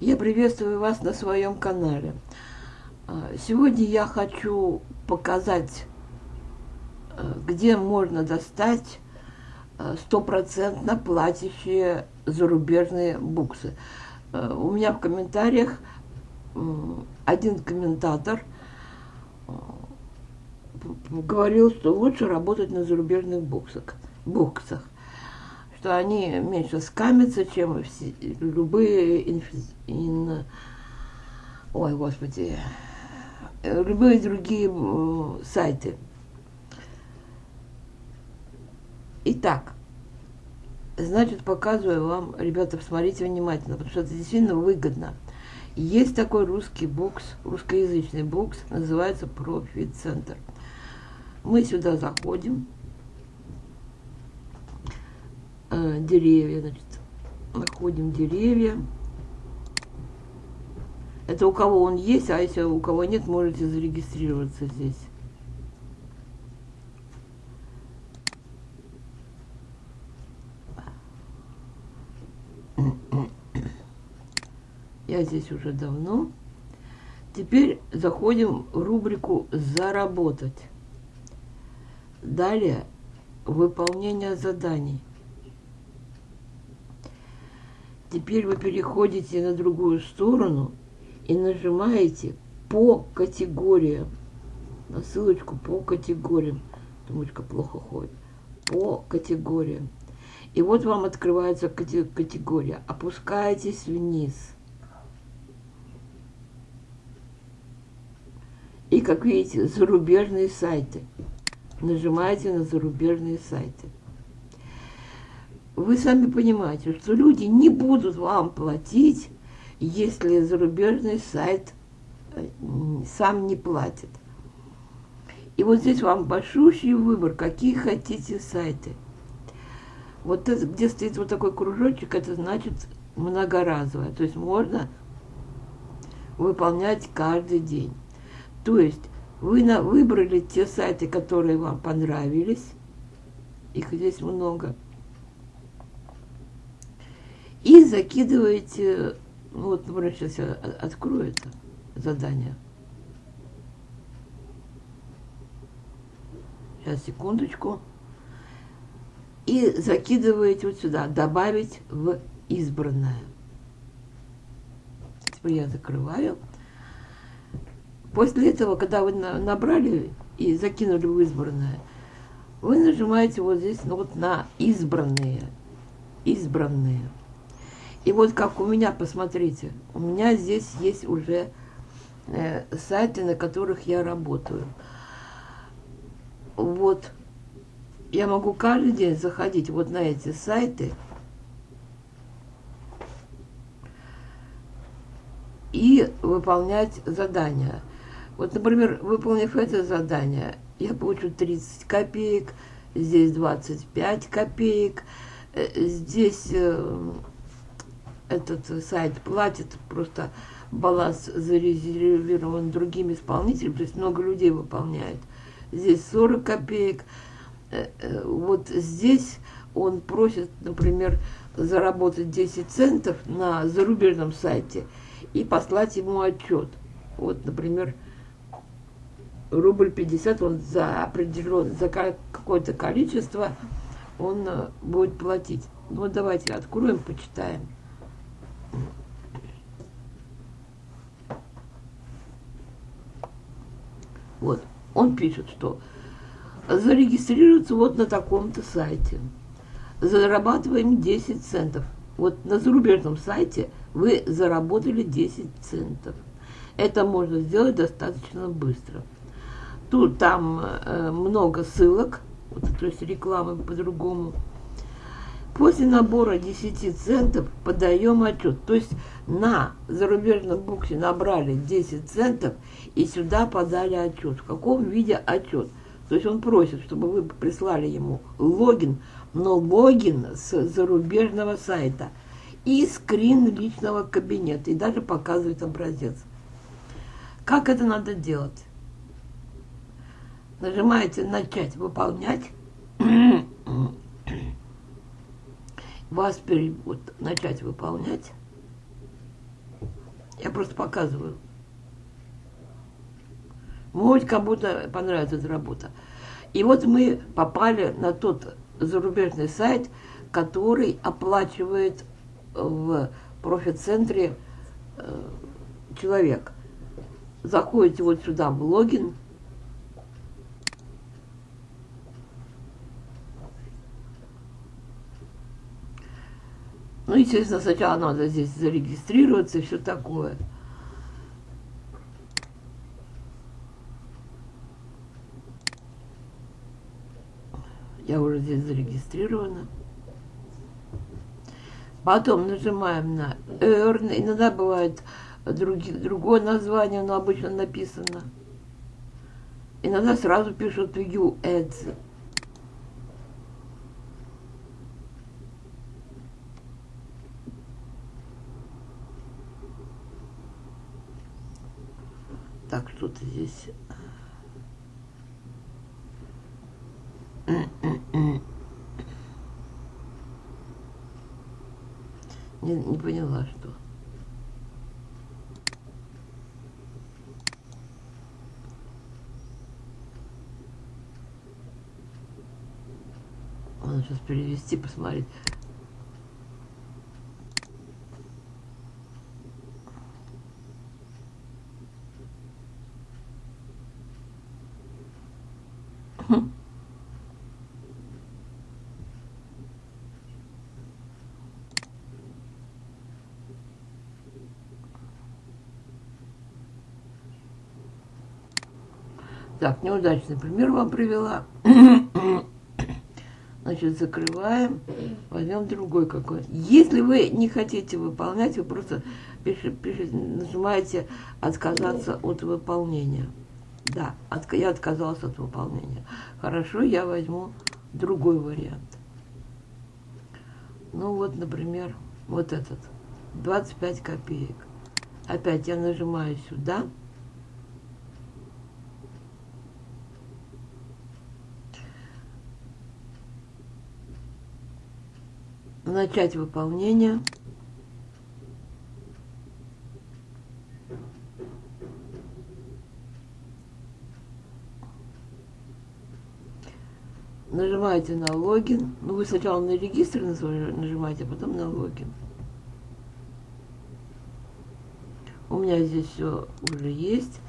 Я приветствую вас на своем канале. А, сегодня я хочу показать, а, где можно достать а, стопроцентно платящие зарубежные буксы. У меня в комментариях один комментатор говорил, что лучше работать на зарубежных буксах. буксах что они меньше скамятся, чем все, любые инфи, ин, ой, господи, любые другие сайты. Итак, значит, показываю вам, ребята, посмотрите внимательно, потому что это действительно выгодно. Есть такой русский букс, русскоязычный букс, называется Профит-центр. Мы сюда заходим, э, деревья, значит, находим деревья. Это у кого он есть, а если у кого нет, можете зарегистрироваться здесь. Я здесь уже давно. Теперь заходим в рубрику «Заработать». Далее выполнение заданий. Теперь вы переходите на другую сторону и нажимаете по категориям. На ссылочку по категориям. Думочка плохо ходит. По категориям. И вот вам открывается категория. Опускаетесь вниз. И, как видите, зарубежные сайты. Нажимаете на зарубежные сайты вы сами понимаете, что люди не будут вам платить, если зарубежный сайт э, сам не платит. И вот здесь вам большущий выбор, какие хотите сайты. Вот это, где стоит вот такой кружочек, это значит многоразовое. То есть можно выполнять каждый день. То есть вы на, выбрали те сайты, которые вам понравились. Их здесь много и закидываете, ну вот, например, сейчас я открою это задание. Сейчас, секундочку. И закидываете вот сюда, добавить в избранное. Теперь я закрываю. После этого, когда вы набрали и закинули в избранное, вы нажимаете вот здесь ну, вот на избранные. Избранные. И вот как у меня, посмотрите, у меня здесь есть уже э, сайты, на которых я работаю. Вот я могу каждый день заходить вот на эти сайты и выполнять задания. Вот, например, выполнив это задание, я получу 30 копеек, здесь 25 копеек, э, здесь э, этот сайт платит, просто баланс зарезервирован другими исполнителями, то есть много людей выполняет. Здесь 40 копеек. Э, э, вот здесь он просит, например, заработать 10 центов на зарубежном сайте и послать ему отчет. Вот, например, рубль 50 он за определен, за какое-то количество он э, будет платить. Ну, давайте откроем, почитаем. Вот, он пишет, что зарегистрироваться вот на таком-то сайте. Зарабатываем 10 центов. Вот на зарубежном сайте вы заработали 10 центов. Это можно сделать достаточно быстро. Тут там э, много ссылок, вот, то есть рекламы по-другому. После набора 10 центов подаем отчет. То есть на зарубежном буксе набрали 10 центов и сюда подали отчет. В каком виде отчет? То есть он просит, чтобы вы прислали ему логин, но логин с зарубежного сайта и скрин личного кабинета, и даже показывает образец. Как это надо делать? Нажимаете «Начать выполнять» вас вот, начать выполнять. Я просто показываю. Может, кому-то понравится эта работа. И вот мы попали на тот зарубежный сайт, который оплачивает в профит-центре э, человек. Заходите вот сюда в логин. Ну, естественно, сначала надо здесь зарегистрироваться и все такое. Я уже здесь зарегистрирована. Потом нажимаем на Earn. Иногда бывает други, другое название, но обычно написано. Иногда сразу пишут View Ads. Так, что-то здесь Не, не поняла, что. Надо сейчас перевести, посмотреть. Так, неудачный пример вам привела. Значит, закрываем, возьмем другой какой. Если вы не хотите выполнять, вы просто пишите, пишите, нажимаете «Отказаться от выполнения». Да, от, я отказалась от выполнения. Хорошо, я возьму другой вариант. Ну вот, например, вот этот. 25 копеек. Опять я нажимаю сюда. Начать выполнение. Нажимаете на логин. Ну, вы сначала на регистр нажимаете, а потом на логин. У меня здесь все уже есть.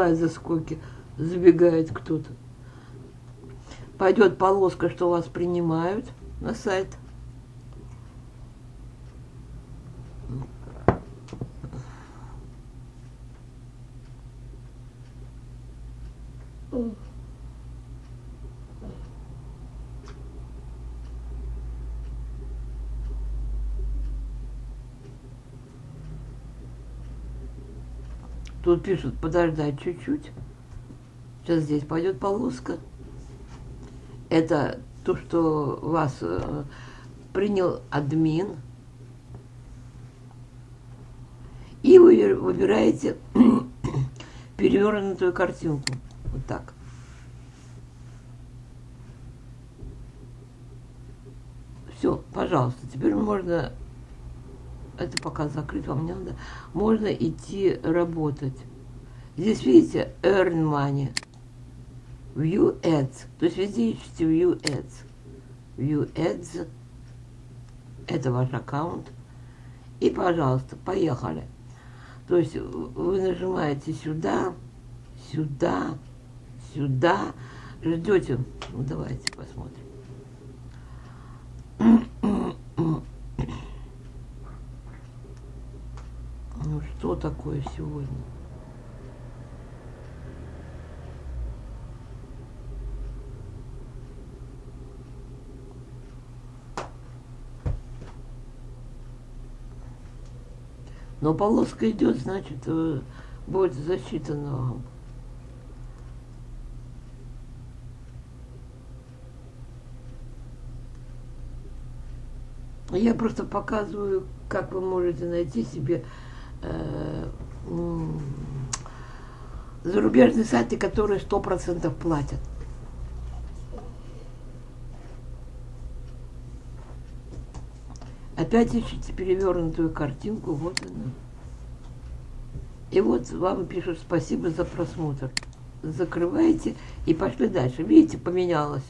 Бывает за сколько забегает кто-то. Пойдет полоска, что вас принимают на сайт. Тут пишут подождать чуть-чуть. Сейчас здесь пойдет полоска. Это то, что вас э, принял админ. И вы выбираете перевернутую картинку. Вот так. Все, пожалуйста, теперь можно это пока закрыть вам не надо, можно идти работать. Здесь, видите, earn money, view ads, то есть везде ищите view ads. View ads, это ваш аккаунт. И, пожалуйста, поехали. То есть вы нажимаете сюда, сюда, сюда, ждете. Ну, давайте посмотрим. Ну что такое сегодня? Но полоска идет, значит, э, будет засчитано вам. Я просто показываю, как вы можете найти себе зарубежные сайты, которые сто процентов платят. Опять ищите перевернутую картинку, вот она. И вот вам пишут спасибо за просмотр. Закрываете и пошли дальше. Видите, поменялась.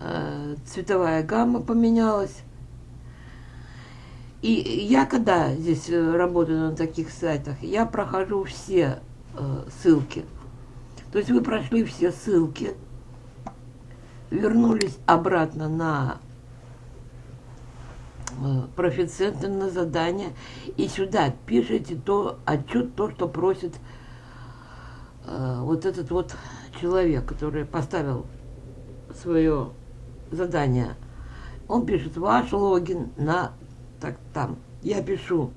Э, цветовая гамма поменялась. И я когда здесь э, работаю на таких сайтах, я прохожу все э, ссылки. То есть вы прошли все ссылки, вернулись обратно на э, профиценты на задание и сюда пишите то отчет, то, что просит э, вот этот вот человек, который поставил свое задание. Он пишет ваш логин на так там. Я пишу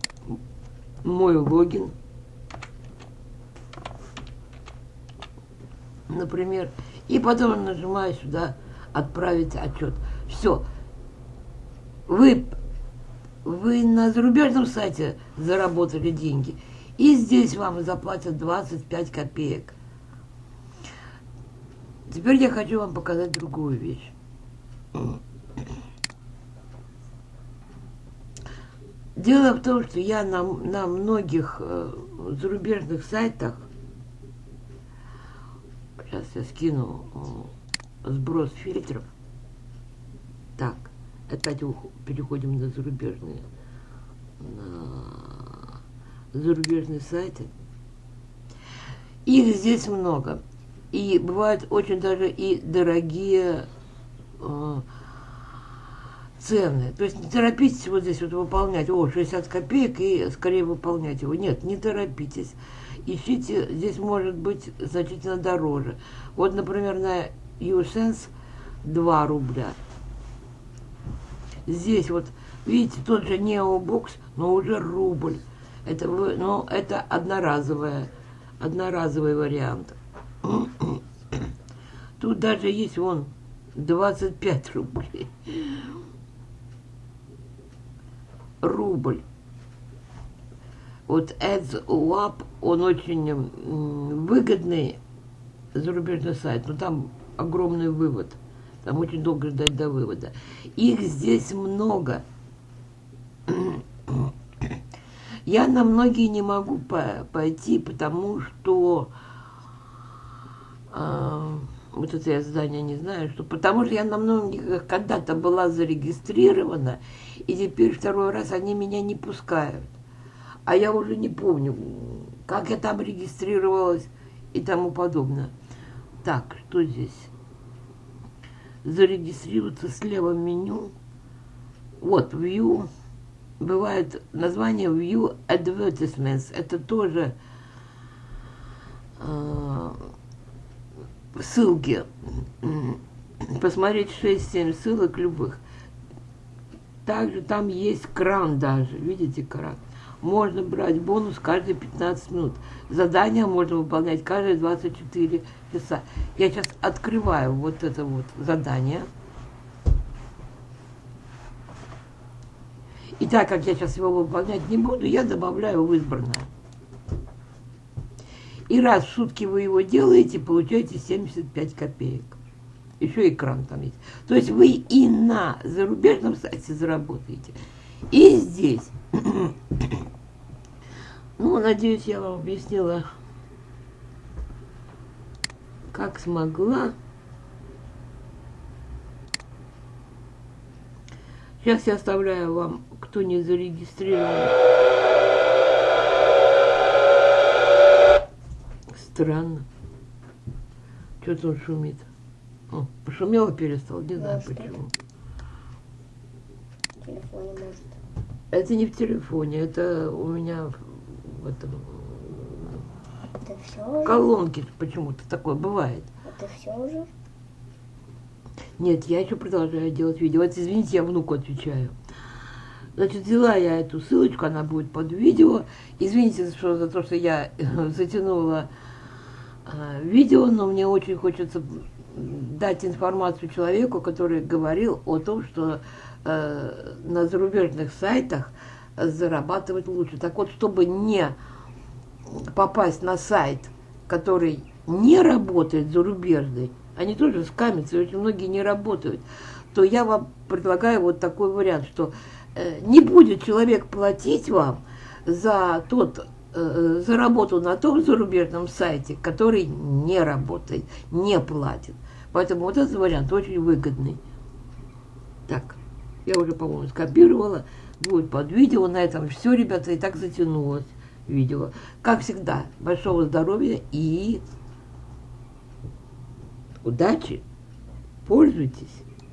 мой логин. Например, и потом нажимаю сюда отправить отчет. Все. Вы, вы на зарубежном сайте заработали деньги. И здесь вам заплатят 25 копеек. Теперь я хочу вам показать другую вещь. Дело в том, что я на, на многих э, зарубежных сайтах, сейчас я скину э, сброс фильтров, так, опять переходим на зарубежные, на зарубежные сайты. Их здесь много. И бывают очень даже и дорогие э, цены. То есть не торопитесь вот здесь вот выполнять, о, 60 копеек, и скорее выполнять его. Нет, не торопитесь. Ищите, здесь может быть значительно дороже. Вот, например, на YouSense 2 рубля. Здесь вот, видите, тот же Neobox, но уже рубль. Это, ну, это одноразовая, одноразовый вариант. Тут даже есть вон 25 рублей рубль. Вот AdsWap, он очень выгодный зарубежный сайт, но там огромный вывод. Там очень долго ждать до вывода. Их здесь много. Я на многие не могу пойти, потому что э, вот это я здание не знаю, что потому что я на многих когда-то была зарегистрирована, и теперь второй раз они меня не пускают. А я уже не помню, как я там регистрировалась и тому подобное. Так, что здесь? Зарегистрироваться слева меню. Вот, View. Бывает название View Advertisements. Это тоже э, ссылки. Посмотреть 6-7 ссылок любых. Также там есть кран даже, видите кран. Можно брать бонус каждые 15 минут. Задания можно выполнять каждые 24 часа. Я сейчас открываю вот это вот задание. И так как я сейчас его выполнять не буду, я добавляю в избранное. И раз в сутки вы его делаете, получаете 75 копеек еще экран там есть. То есть вы и на зарубежном сайте заработаете, и здесь. Ну, надеюсь, я вам объяснила, как смогла. Сейчас я оставляю вам, кто не зарегистрирован. Странно. Что-то он шумит. О, пошумело перестал, не знаю может, почему. В телефоне может. Это не в телефоне, это у меня в этом это все колонке почему-то такое бывает. Это все уже? Нет, я еще продолжаю делать видео. Вот извините, я внуку отвечаю. Значит, взяла я эту ссылочку, она будет под видео. Извините что, за то, что я затянула видео, но мне очень хочется дать информацию человеку, который говорил о том, что э, на зарубежных сайтах зарабатывать лучше. Так вот, чтобы не попасть на сайт, который не работает зарубежный, они тоже скамятся, очень многие не работают, то я вам предлагаю вот такой вариант, что э, не будет человек платить вам за тот э, за работу на том зарубежном сайте, который не работает, не платит. Поэтому вот этот вариант очень выгодный. Так, я уже, по-моему, скопировала. Будет под видео. На этом все, ребята, и так затянулось видео. Как всегда, большого здоровья и удачи. Пользуйтесь.